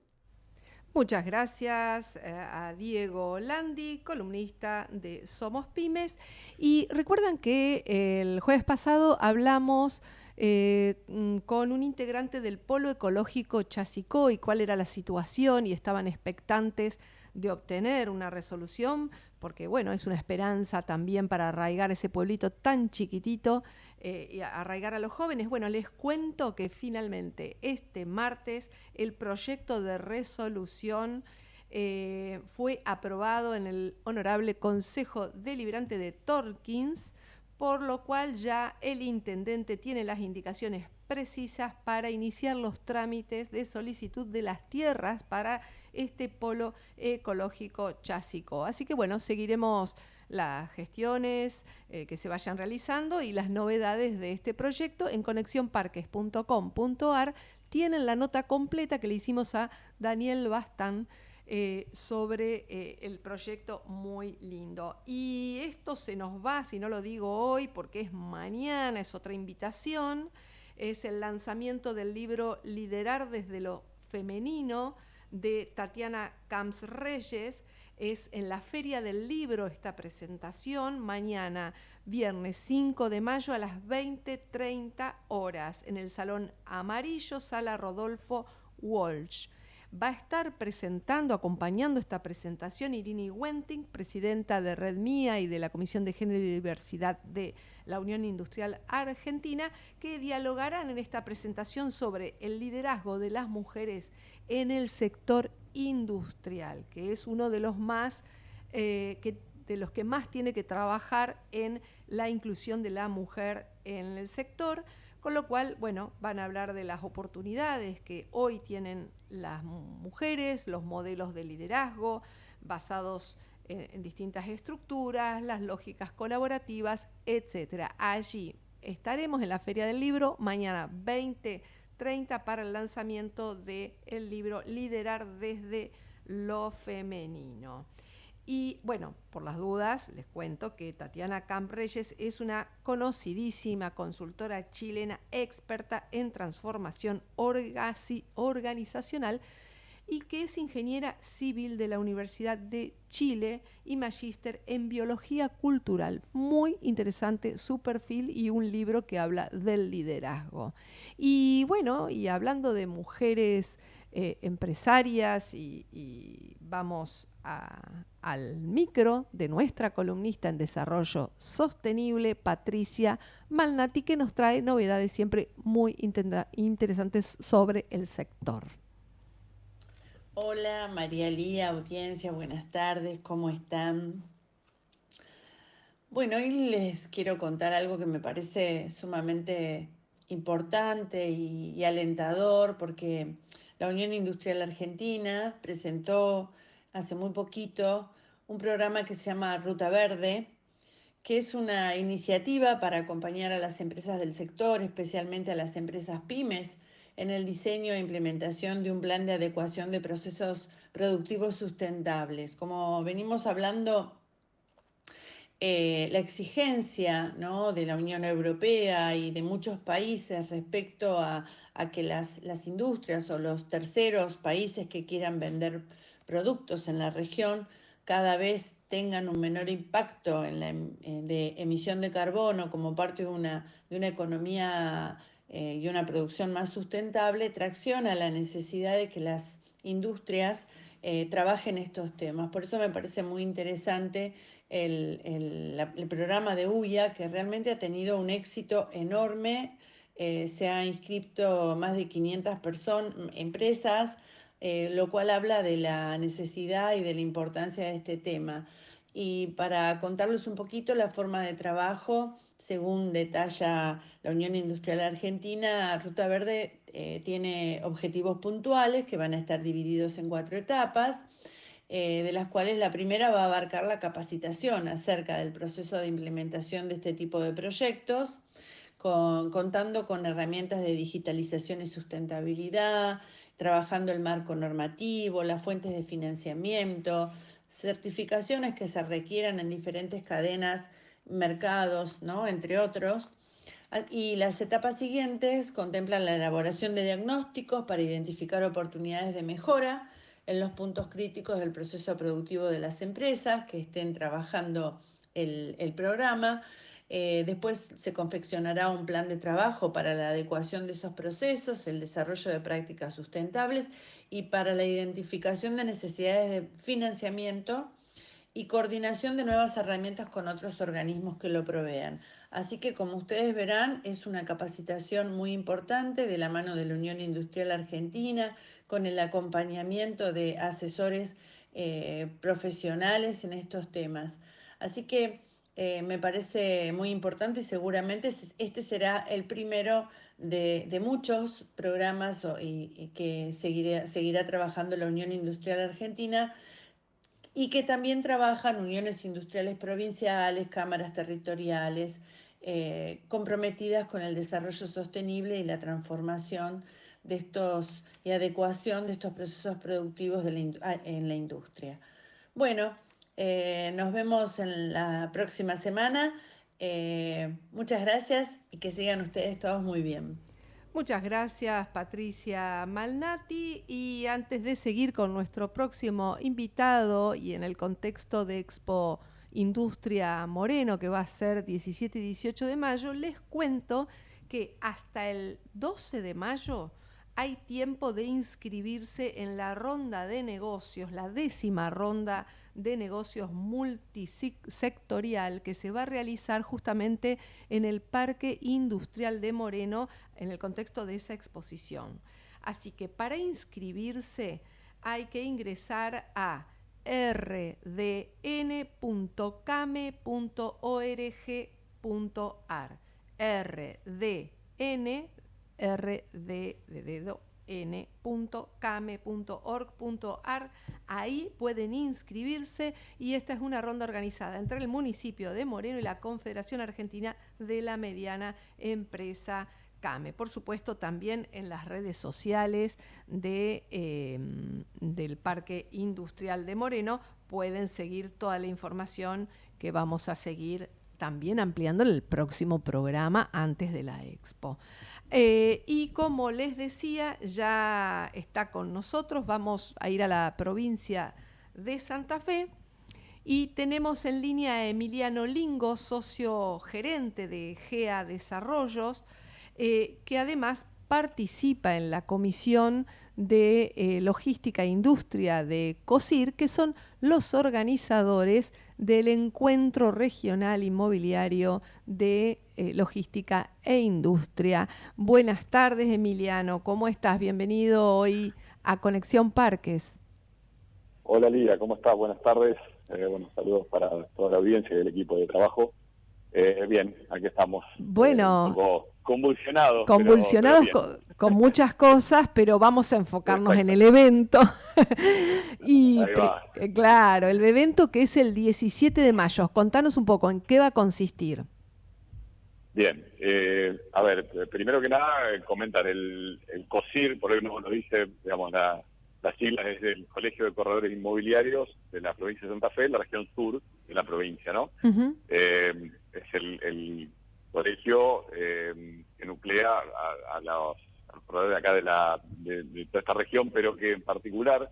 Muchas gracias eh, a Diego Landi, columnista de Somos Pymes. Y recuerdan que el jueves pasado hablamos eh, mm, con un integrante del Polo Ecológico Chasicó y cuál era la situación y estaban expectantes de obtener una resolución, porque bueno, es una esperanza también para arraigar ese pueblito tan chiquitito eh, y arraigar a los jóvenes. Bueno, les cuento que finalmente este martes el proyecto de resolución eh, fue aprobado en el Honorable Consejo Deliberante de Torkins por lo cual ya el intendente tiene las indicaciones precisas para iniciar los trámites de solicitud de las tierras para este polo ecológico chásico. Así que bueno, seguiremos las gestiones eh, que se vayan realizando y las novedades de este proyecto en conexionparques.com.ar tienen la nota completa que le hicimos a Daniel Bastán eh, sobre eh, el proyecto muy lindo. Y esto se nos va, si no lo digo hoy, porque es mañana, es otra invitación, es el lanzamiento del libro Liderar desde lo femenino de Tatiana Camps Reyes. Es en la Feria del Libro esta presentación, mañana, viernes 5 de mayo a las 20.30 horas, en el Salón Amarillo, Sala Rodolfo Walsh va a estar presentando, acompañando esta presentación, Irini Wenting, presidenta de Red Mía y de la Comisión de Género y Diversidad de la Unión Industrial Argentina, que dialogarán en esta presentación sobre el liderazgo de las mujeres en el sector industrial, que es uno de los más eh, de los que más tiene que trabajar en la inclusión de la mujer en el sector con lo cual, bueno, van a hablar de las oportunidades que hoy tienen las mujeres, los modelos de liderazgo basados en, distintas estructuras, las lógicas colaborativas, etcétera. Allí estaremos en la Feria del Libro mañana 20.30 para el lanzamiento del libro Liderar desde lo femenino. Y bueno, por las dudas, les cuento que Tatiana Campreyes es una conocidísima consultora chilena experta en transformación organizacional y que es ingeniera civil de la Universidad de Chile y magíster en biología cultural. Muy interesante su perfil y un libro que habla del liderazgo. Y bueno, y hablando de mujeres eh, empresarias y, vamos al micro de nuestra columnista en desarrollo sostenible, Patricia Malnati, que nos trae novedades siempre muy interesantes sobre el sector. Hola María Lía, audiencia, buenas tardes, ¿cómo están? Bueno, hoy les quiero contar algo que me parece sumamente importante y alentador porque la Unión Industrial Argentina presentó hace muy poquito un programa que se llama Ruta Verde, que es una iniciativa para acompañar a las empresas del sector, especialmente a las empresas pymes, en el diseño e implementación de un plan de adecuación de procesos productivos sustentables. Como venimos hablando, eh, la exigencia de la Unión Europea y de muchos países respecto a, que las, industrias o los terceros países que quieran vender productos en la región cada vez tengan un menor impacto en la em, de emisión de carbono como parte de una, economía eh, y una producción más sustentable, tracciona la necesidad de que las industrias eh, trabaje en estos temas. Por eso me parece muy interesante el, programa de UIA, que realmente ha tenido un éxito enorme. Eh, se ha inscrito más de 500 personas, empresas, eh, lo cual habla de la necesidad y de la importancia de este tema. Y para contarles un poquito la forma de trabajo, según detalla la Unión Industrial Argentina, Ruta Verde eh, tiene objetivos puntuales que van a estar divididos en cuatro etapas, eh, de las cuales la primera va a abarcar la capacitación acerca del proceso de implementación de este tipo de proyectos, contando con herramientas de digitalización y sustentabilidad, trabajando el marco normativo, las fuentes de financiamiento, certificaciones que se requieran en diferentes cadenas mercados, ¿no? entre otros. Ah, y las etapas siguientes contemplan la elaboración de diagnósticos para identificar oportunidades de mejora en los puntos críticos del proceso productivo de las empresas que estén trabajando el, el programa. Eh, después se confeccionará un plan de trabajo para la adecuación de esos procesos, el desarrollo de prácticas sustentables y para la identificación de necesidades de financiamiento y coordinación de nuevas herramientas con otros organismos que lo provean. Así que como ustedes verán, es una capacitación muy importante de la mano de la Unión Industrial Argentina, con el acompañamiento de asesores eh, profesionales en estos temas. Así que eh, me parece muy importante y seguramente este será el primero de, muchos programas y, que seguirá trabajando la Unión Industrial Argentina y que también trabajan uniones industriales provinciales, cámaras territoriales, eh, comprometidas con el desarrollo sostenible y la transformación de estos y adecuación de estos procesos productivos ah, en la industria. Bueno, eh, nos vemos en la próxima semana. Eh, muchas gracias y que sigan ustedes todos muy bien. Muchas gracias Patricia Malnati y antes de seguir con nuestro próximo invitado y en el contexto de Expo Industria Moreno que va a ser 17 y 18 de mayo, les cuento que hasta el 12 de mayo hay tiempo de inscribirse en la ronda de negocios, la décima ronda de negocios multisectorial que se va a realizar justamente en el Parque Industrial de Moreno en el contexto de esa exposición. Así que para inscribirse hay que ingresar a rdn.came.org.ar. rdn rd n.came.org.ar. Ahí pueden inscribirse y esta es una ronda organizada entre el municipio de Moreno y la Confederación Argentina de la Mediana Empresa CAME. Por supuesto, también en las redes sociales de, em, del Parque Industrial de Moreno pueden seguir toda la información que vamos a seguir también ampliando en el próximo programa antes de la expo. Eh, y como les decía, ya está con nosotros, vamos a ir a la provincia de Santa Fe. Y tenemos en línea a Emiliano Lingo, socio gerente de GEA Desarrollos, eh, que además participa en la comisión de eh, Logística e Industria de COSIR, que son los organizadores del Encuentro Regional Inmobiliario de eh, Logística e Industria. Buenas tardes, Emiliano. ¿Cómo estás? Bienvenido hoy a Conexión Parques. Hola, Lía. ¿Cómo estás? Buenas tardes. Eh, buenos saludos para toda la audiencia y el equipo de trabajo. Eh, bien, aquí estamos. Bueno. convulsionados. Convulsionados con, muchas cosas, pero vamos a enfocarnos en el evento. <laughs> y claro, el evento que es el 17 de mayo. Contanos un poco en qué va a consistir. Bien, eh, a ver, primero que nada, eh, comentar el, el COSIR, por ahí nos lo dice, digamos, la, la sigla es del Colegio de Corredores Inmobiliarios de la provincia de Santa Fe, la región sur de la provincia, ¿no? eh, es el, el colegio eh, que nuclea a, los, corredores de acá de, la, de, de, toda esta región, pero que en particular,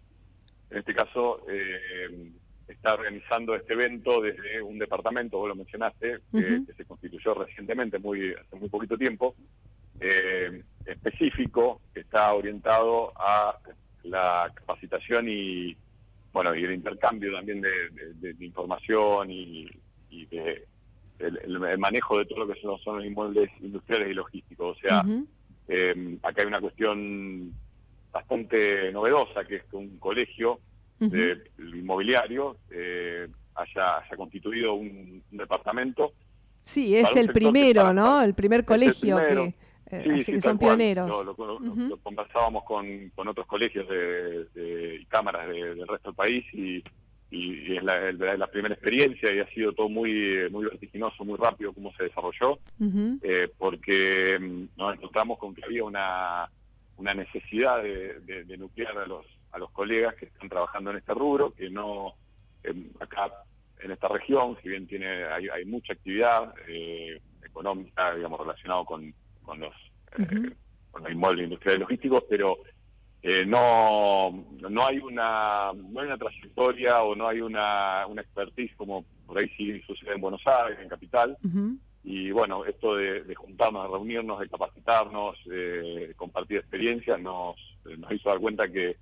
en este caso, eh, está organizando este evento desde un departamento, vos lo mencionaste, que se constituyó recientemente, muy hace muy poquito tiempo, eh, específico, que está orientado a la capacitación y, bueno, y el intercambio también de, información y, de el, manejo de todo lo que son, los inmuebles industriales y logísticos. O sea, eh, acá hay una cuestión bastante novedosa, que es que un colegio de, inmobiliario eh, haya, constituido un, departamento. Sí, es el primero, ¿no? El primer colegio que eh, así que son pioneros. Lo, conversábamos con, con, otros colegios de, y cámaras del resto del país y, y, es la, la, primera experiencia y ha sido todo muy muy vertiginoso, muy rápido cómo se desarrolló, eh, porque mm, nos encontramos con que había una, una necesidad de, de, nuclear a los, a los colegas que están trabajando en este rubro, que no em, acá en esta región, si bien tiene hay, hay mucha actividad eh, económica, digamos, relacionado con con los, eh, con los inmuebles industriales logísticos, pero eh, no, no hay una no hay una trayectoria o no hay una, una expertise como por ahí sí sucede en Buenos Aires, en Capital. Y bueno, esto de, juntarnos, de reunirnos, de capacitarnos, de compartir experiencias, nos, nos hizo dar cuenta que,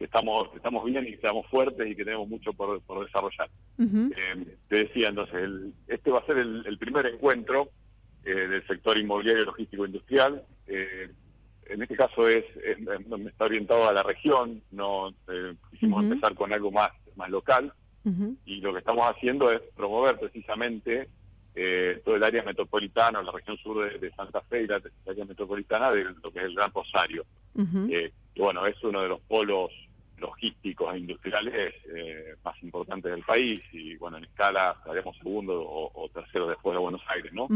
estamos estamos bien y que estamos fuertes y que tenemos mucho por, por desarrollar. Eh, te decía entonces, el, este va a ser el primer encuentro eh, del sector inmobiliario, logístico, industrial. Eh, en este caso es, está orientado a la región, no eh, quisimos empezar con algo más, más local y lo que estamos haciendo es promover precisamente todo el área metropolitana, la región sur de, Santa Fe y la, área metropolitana de lo que es el Gran Rosario. Que bueno, es uno de los polos logísticos e industriales más importantes del país y bueno, en escala estaríamos segundo o, tercero después de Buenos Aires, ¿no?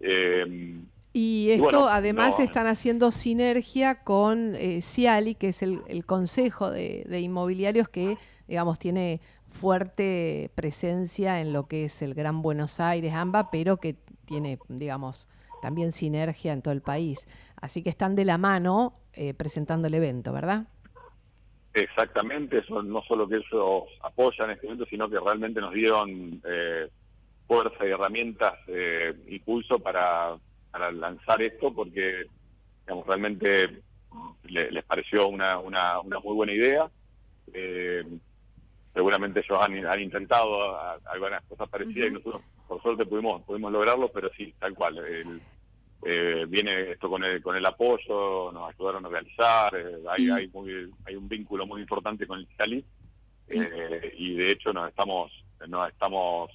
Eh, y esto además están haciendo sinergia con eh, Ciali, que es el, Consejo de, Inmobiliarios que, digamos, tiene fuerte presencia en lo que es el Gran Buenos Aires, AMBA, pero que tiene, digamos, también sinergia en todo el país. Así que están de la mano eh, presentando el evento, ¿verdad? Exactamente, eso no solo que ellos apoyan este evento, sino que realmente nos dieron eh, fuerza y herramientas, eh, impulso para, para lanzar esto, porque digamos, realmente les pareció una, una, una muy buena idea. Eh, seguramente ellos han, han intentado algunas cosas parecidas y nosotros por suerte pudimos pudimos lograrlo, pero sí, tal cual. Eh, viene esto con el, con el apoyo, nos ayudaron a realizar, eh, hay, hay, muy, hay un vínculo muy importante con el Cali y de hecho nos estamos nos estamos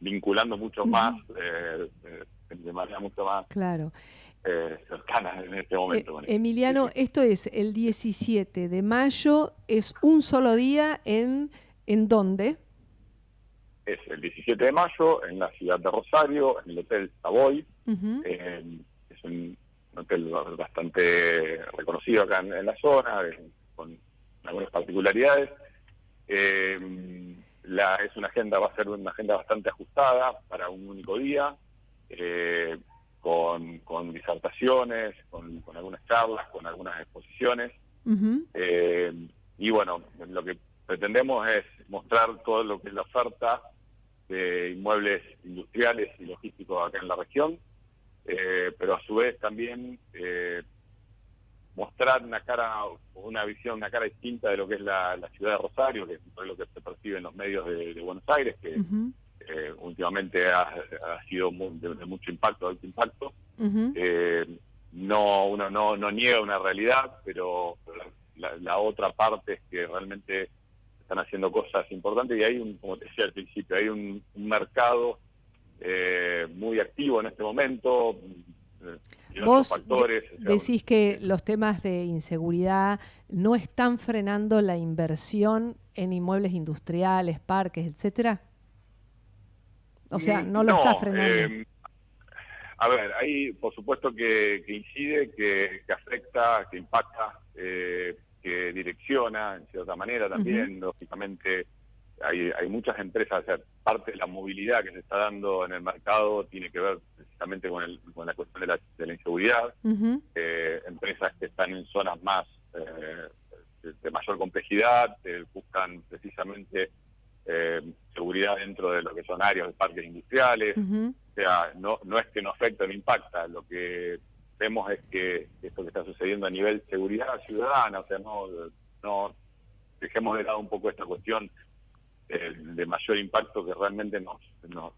vinculando mucho más, eh, eh, de manera mucho más claro. Eh, cercana en este momento. Emiliano, esto es el 17 de mayo, es un solo día en, ¿en dónde? Es el 17 de mayo en la ciudad de Rosario, en el Hotel Savoy. Es un hotel bastante reconocido acá en, la zona, con algunas particularidades. Eh, la, es una agenda, va a ser una agenda bastante ajustada para un único día, eh, con, con, disertaciones, con, algunas charlas, con algunas exposiciones. Eh, y bueno, lo que pretendemos es mostrar todo lo que es la oferta de inmuebles industriales y logísticos acá en la región, eh, pero a su vez también mostrar una cara, una visión, una cara distinta de lo que es la, ciudad de Rosario, que es lo que se percibe en los medios de, Buenos Aires, que eh, últimamente ha, sido de, mucho impacto, alto impacto. Eh, no, uno no, no niega una realidad, pero la, otra parte es que realmente están haciendo cosas importantes y hay un, como te decía al principio, hay un, mercado eh, muy activo en este momento, Vos decís que los temas de inseguridad no están frenando la inversión en inmuebles industriales, parques, etcétera. O sea, no lo está frenando. Eh, a ver, ahí por supuesto que, incide, que, afecta, que impacta, eh, que direcciona en cierta manera también, lógicamente hay, hay muchas empresas, o sea, parte de la movilidad que se está dando en el mercado tiene que ver precisamente con, el, con la cuestión de la, de la inseguridad. Eh, empresas que están en zonas más eh, de, mayor complejidad buscan precisamente eh, seguridad dentro de lo que son áreas de parques industriales. O sea, no, no es que no afecta, no impacta. Lo que vemos es que esto que está sucediendo a nivel seguridad ciudadana, o sea, no, no dejemos de lado un poco esta cuestión eh, de mayor impacto que realmente nos, nos,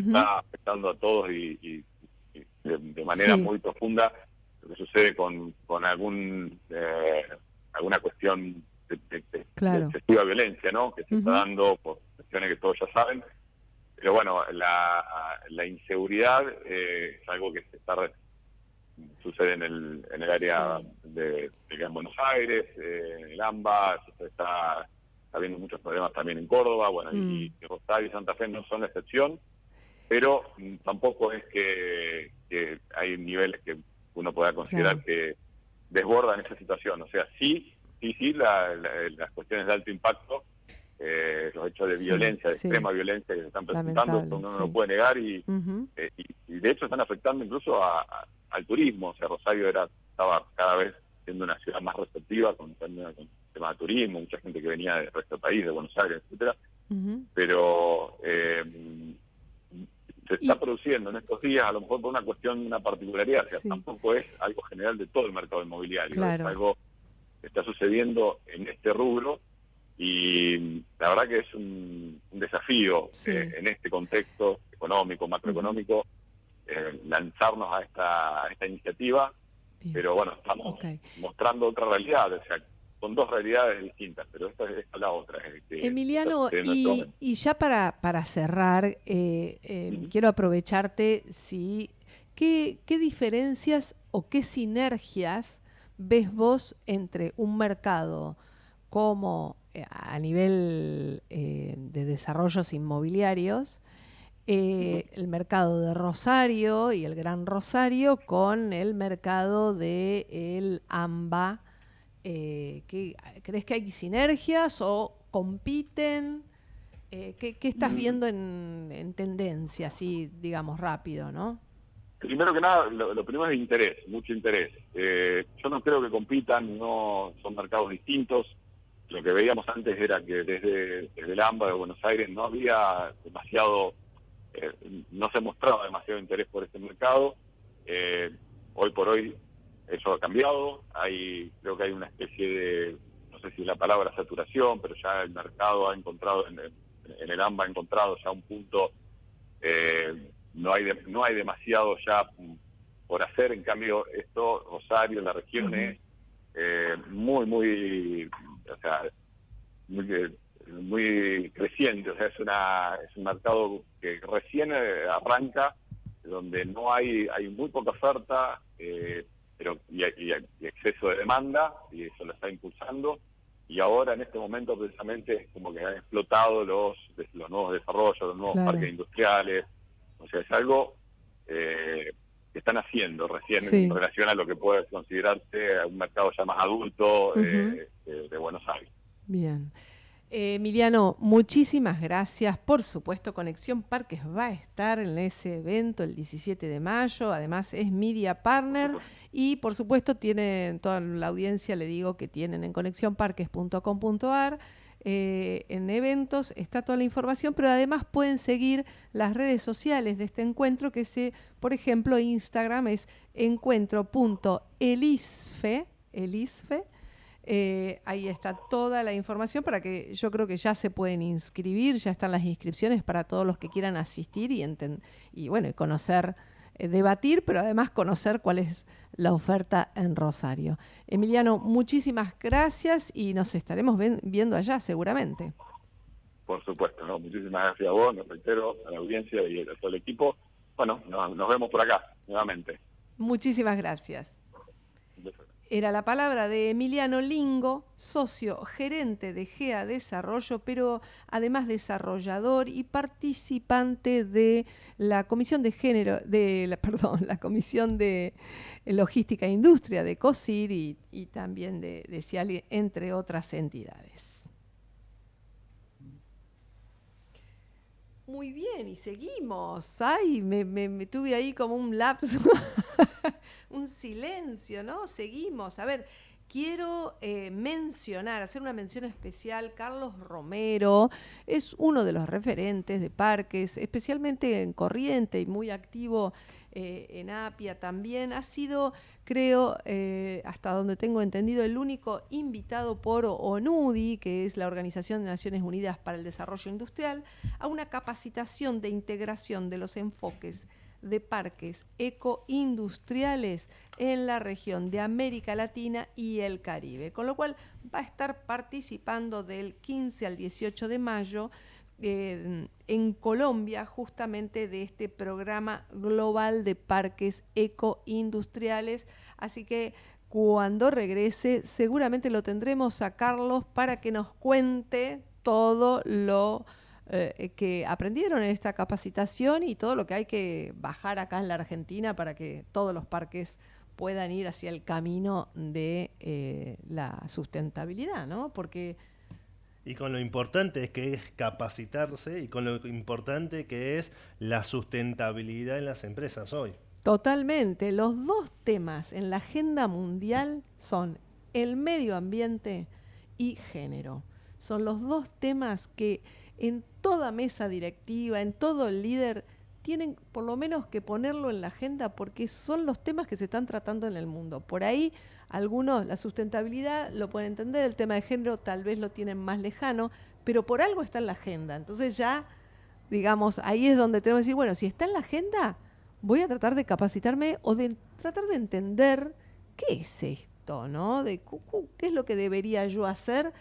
está afectando a todos y, de, manera muy profunda lo que sucede con, con algún eh, alguna cuestión de, excesiva violencia, ¿no? Que se está dando por cuestiones que todos ya saben. Pero bueno, la, la inseguridad eh, es algo que se está sucede en el, en el área de, de, Buenos Aires, eh, en el AMBA, se está habiendo muchos problemas también en Córdoba, bueno, y, mm. Rosario y Santa Fe no son la excepción, pero mm, tampoco es que, hay niveles que uno pueda considerar que desbordan esa situación. O sea, sí, sí, sí, las cuestiones de alto impacto, eh, los hechos de violencia, de extrema violencia que se están presentando, uno no lo puede negar y, eh, y, de hecho están afectando incluso al turismo. O sea, Rosario era estaba cada vez siendo una ciudad más receptiva con, con el tema de turismo, mucha gente que venía del resto del país, de Buenos Aires, etcétera. Pero eh, se está produciendo en estos días, a lo mejor por una cuestión, una particularidad, o sea, tampoco es algo general de todo el mercado inmobiliario, es algo que está sucediendo en este rubro y la verdad que es un, desafío eh, en este contexto económico, macroeconómico, eh, lanzarnos a esta, esta iniciativa, pero bueno, estamos mostrando otra realidad, o sea, son dos realidades distintas, pero esta es la otra. Emiliano, y, ya para, para cerrar, eh, eh, quiero aprovecharte, si, ¿qué, ¿qué diferencias o qué sinergias ves vos entre un mercado como eh, a nivel de desarrollos inmobiliarios, el mercado de Rosario y el Gran Rosario con el mercado de el AMBA eh, ¿crees que hay sinergias o compiten? Eh, ¿qué, estás mm. viendo en, tendencia, así digamos rápido, no? Primero que nada, lo, primero es interés, mucho interés. Eh, yo no creo que compitan, no son mercados distintos. Lo que veíamos antes era que desde, el AMBA de Buenos Aires no había demasiado, eh, no se mostraba demasiado interés por este mercado. hoy por hoy eso ha cambiado, hay creo que hay una especie de, no sé si la palabra saturación, pero ya el mercado ha encontrado, en el, AMBA ha encontrado ya un punto, eh, no, hay no hay demasiado ya por hacer, en cambio esto, Rosario, la región es eh, muy, muy, o sea, muy, muy creciente, o sea, es, una, es un mercado que recién eh, arranca, donde no hay, hay muy poca oferta, eh, pero y, exceso de demanda, y eso lo está impulsando. Y ahora, en este momento, precisamente, es como que han explotado los, los nuevos desarrollos, los nuevos parques industriales. O sea, es algo eh, que están haciendo recién en relación a lo que puede considerarse un mercado ya más adulto eh, de Buenos Aires. Bien. Eh, Emiliano, muchísimas gracias. Por supuesto, Conexión Parques va a estar en ese evento el 17 de mayo. Además, es Media Partner. Y por supuesto, tienen toda la audiencia, le digo que tienen en conexionparques.com.ar. Eh, en eventos está toda la información, pero además pueden seguir las redes sociales de este encuentro, que se, por ejemplo, Instagram es encuentro.elisfe, elisfe eh, ahí está toda la información para que yo creo que ya se pueden inscribir, ya están las inscripciones para todos los que quieran asistir y, y bueno, conocer, eh, debatir, pero además conocer cuál es la oferta en Rosario. Emiliano, muchísimas gracias y nos estaremos viendo allá seguramente. Por supuesto, ¿no? muchísimas gracias a vos, nos reitero, a la audiencia y a todo el equipo. Bueno, nos vemos por acá nuevamente. Muchísimas gracias. Era la palabra de Emiliano Lingo, socio gerente de GEA Desarrollo, pero además desarrollador y participante de la Comisión de Género, de la, <laughs> perdón, la Comisión de Logística e Industria de COSIR y, también de, de entre otras entidades. Muy bien, y seguimos. Ay, me, me tuve ahí como un lapso. <laughs> <laughs> un silencio, ¿no? Seguimos. A ver, quiero eh, mencionar, hacer una mención especial, Carlos Romero es uno de los referentes de parques, especialmente en Corriente y muy activo eh, en Apia también. Ha sido, creo, eh, hasta donde tengo entendido, el único invitado por ONUDI, que es la Organización de Naciones Unidas para el Desarrollo Industrial, a una capacitación de integración de los enfoques de parques ecoindustriales en la región de América Latina y el Caribe, con lo cual va a estar participando del 15 al 18 de mayo eh, en Colombia justamente de este programa global de parques ecoindustriales. Así que cuando regrese seguramente lo tendremos a Carlos para que nos cuente todo lo eh, que aprendieron en esta capacitación y todo lo que hay que bajar acá en la Argentina para que todos los parques puedan ir hacia el camino de eh, la sustentabilidad, ¿no? Porque y con lo importante es que es capacitarse y con lo importante que es la sustentabilidad en las empresas hoy. Totalmente. Los dos temas en la agenda mundial son el medio ambiente y género. Son los dos temas que en toda mesa directiva, en todo líder, tienen por lo menos que ponerlo en la agenda porque son los temas que se están tratando en el mundo. Por ahí algunos, la sustentabilidad lo pueden entender, el tema de género tal vez lo tienen más lejano, pero por algo está en la agenda. Entonces ya, digamos, ahí es donde tenemos que decir, bueno, si está en la agenda, voy a tratar de capacitarme o de tratar de entender qué es esto, ¿no? De qué es lo que debería yo hacer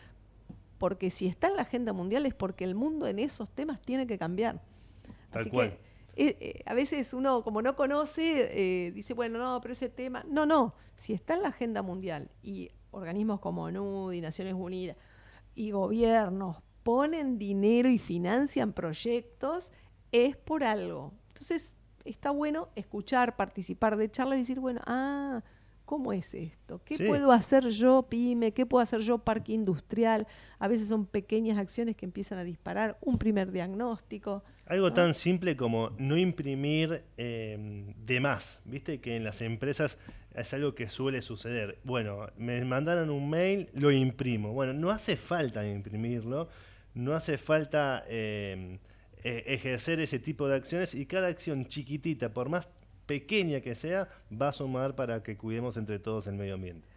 porque si está en la agenda mundial es porque el mundo en esos temas tiene que cambiar. Así que eh, eh, a veces uno, como no conoce, eh, dice, bueno, no, pero ese tema. No, no. Si está en la agenda mundial y organismos como ONU y Naciones Unidas y gobiernos ponen dinero y financian proyectos, es por algo. Entonces, está bueno escuchar, participar de charlas y decir, bueno, ah, ¿Cómo es esto? ¿Qué puedo hacer yo, pyme? ¿Qué puedo hacer yo, parque industrial? A veces son pequeñas acciones que empiezan a disparar un primer diagnóstico. Algo tan simple como no imprimir em, de más, viste que en las empresas es algo que suele suceder. Bueno, me mandaron un mail, lo imprimo. Bueno, no hace falta imprimirlo, no hace falta em, e, ejercer ese tipo de acciones y cada acción chiquitita, por más pequeña que sea, va a sumar para que cuidemos entre todos el medio ambiente.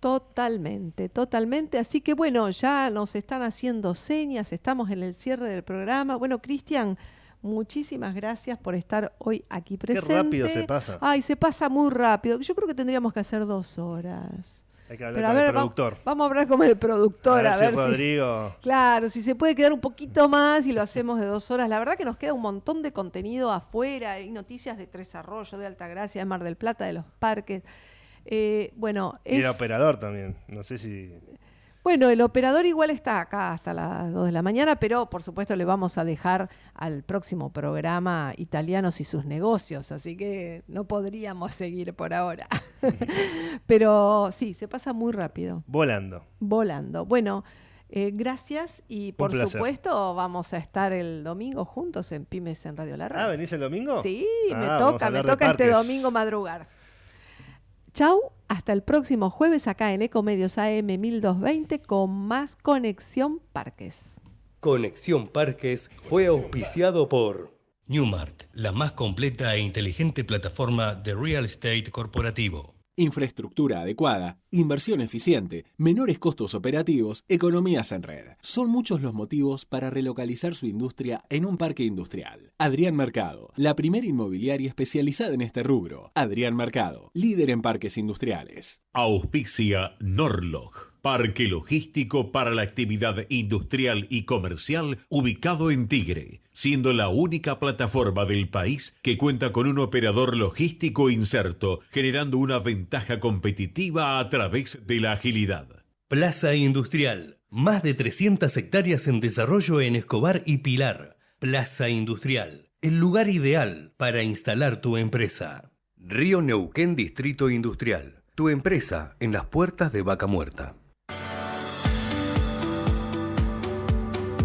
Totalmente, totalmente. Así que bueno, ya nos están haciendo señas, estamos en el cierre del programa. Bueno, Cristian, muchísimas gracias por estar hoy aquí presente. Qué rápido se pasa. Ay, se pasa muy rápido. Yo creo que tendríamos que hacer dos horas. Hay que hablar con el productor. Vamos, a hablar con el productor, a ver, si, Rodrigo. Claro, si se puede quedar un poquito más y lo hacemos de dos horas. La verdad que nos queda un montón de contenido afuera. Hay noticias de Tres Arroyos, de Altagracia, de Mar del Plata, de los parques. Eh, bueno, y el operador también. No sé si. Bueno, el operador igual está acá hasta las 2 de la mañana, pero por supuesto le vamos a dejar al próximo programa Italianos y sus negocios, así que no podríamos seguir por ahora. <laughs> pero sí, se pasa muy rápido. Volando. Volando. Bueno, eh, gracias y por supuesto vamos a estar el domingo juntos en Pymes en Radio Larga. Ah, ¿venís el domingo? Sí, me ah, toca, me toca este domingo madrugar. Chau, hasta el próximo jueves acá en Ecomedios AM 1220 con más Conexión Parques. Conexión Parques fue auspiciado por Newmark, la más completa e inteligente plataforma de real estate corporativo. Infraestructura adecuada, inversión eficiente, menores costos operativos, economías en red. Son muchos los motivos para relocalizar su industria en un parque industrial. Adrián Mercado, la primera inmobiliaria especializada en este rubro. Adrián Mercado, líder en parques industriales. Auspicia Norlog Parque logístico para la actividad industrial y comercial ubicado en Tigre, siendo la única plataforma del país que cuenta con un operador logístico inserto, generando una ventaja competitiva a través de la agilidad. Plaza Industrial, más de 300 hectáreas en desarrollo en Escobar y Pilar. Plaza Industrial, el lugar ideal para instalar tu empresa. Río Neuquén Distrito Industrial, tu empresa en las puertas de Vaca Muerta. you